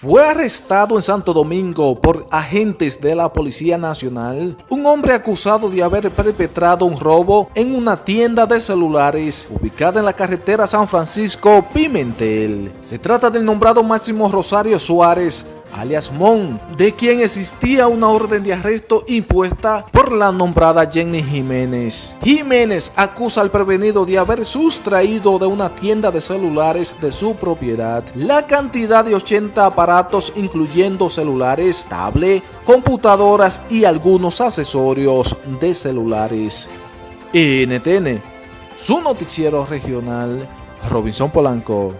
Fue arrestado en Santo Domingo por agentes de la Policía Nacional un hombre acusado de haber perpetrado un robo en una tienda de celulares ubicada en la carretera San Francisco Pimentel. Se trata del nombrado Máximo Rosario Suárez, alias Mon, de quien existía una orden de arresto impuesta por la nombrada Jenny Jiménez. Jiménez acusa al prevenido de haber sustraído de una tienda de celulares de su propiedad la cantidad de 80 aparatos incluyendo celulares, tablet, computadoras y algunos accesorios de celulares. NTN, su noticiero regional, Robinson Polanco.